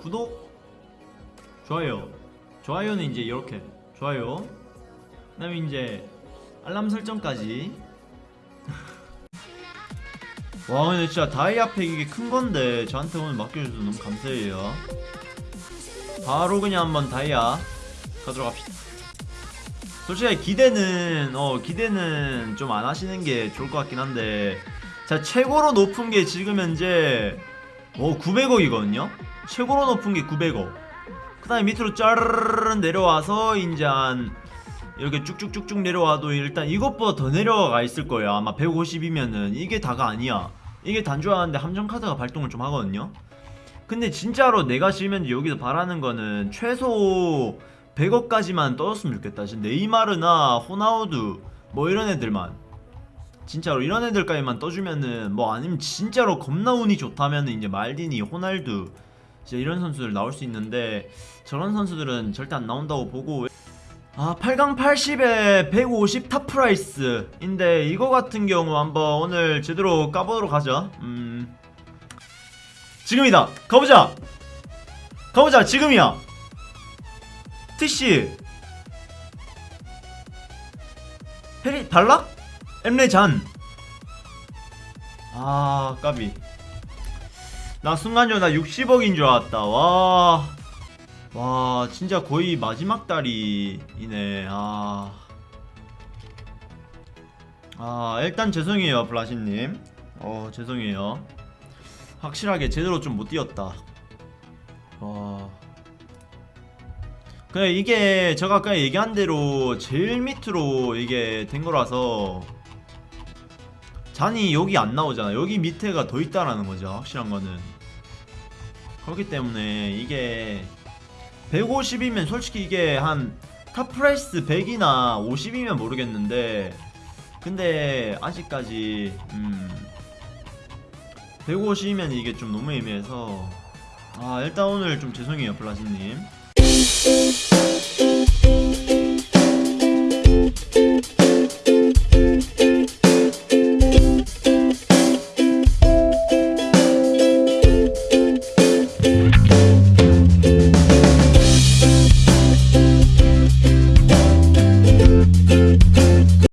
구독 좋아요. 좋아요는 이제 이렇게. 좋아요. 그 다음에 이제 알람 설정까지. 와 근데 진짜 다이아팩 이게 큰 건데 저한테 오늘 맡겨주셔서 너무 감사해요. 바로 그냥 한번 다이아 가도록 합시다. 솔직히 기대는 어 기대는 좀 안 하시는 게 좋을 것 같긴 한데. 자 최고로 높은 게 지금 현재 어 900억이거든요 최고로 높은 게 900억 그 다음에 밑으로 짜르르르 내려와서 이제 한 이렇게 쭉쭉쭉쭉 내려와도 일단 이것보다 더 내려가 있을 거예요. 아마 150이면은 이게 다가 아니야. 이게 단조하는데 함정카드가 발동을 좀 하거든요. 근데 진짜로 내가 지금 여기서 바라는 거는 최소 100억까지만 떠줬으면 좋겠다. 진짜 네이마르나 호나우두 뭐 이런 애들만. 진짜로 이런 애들까지만 떠주면은 뭐 아니면 진짜로 겁나 운이 좋다면은 이제 말디니 호날두 진짜 이런 선수들 나올 수 있는데 저런 선수들은 절대 안 나온다고 보고 아 8강 80에 150 top price인데 이거 같은 경우 한번 오늘 제대로 까보도록 하죠. 음. 지금이다. 가보자. 가보자. 지금이야. 티씨. 페리 발락? 엠레 잔. 아 까비 나 순간적으로 나 60억인 줄 알았다. 와. 와 진짜 거의 마지막 달이네. 아. 아 일단 죄송해요 블라심님. 어 죄송해요. 확실하게 제대로 좀 못 뛰었다. 와. 그래 이게 제가 아까 얘기한 대로 제일 밑으로 이게 된 거라서 잔이 여기 안 나오잖아. 여기 밑에가 더 있다라는 거죠 확실한 거는 그렇기 때문에 이게 150이면 솔직히 이게 한 top price 100이나 50이면 모르겠는데 근데 아직까지 음 150이면 이게 좀 너무 애매해서 아 일단 오늘 좀 죄송해요 블라시님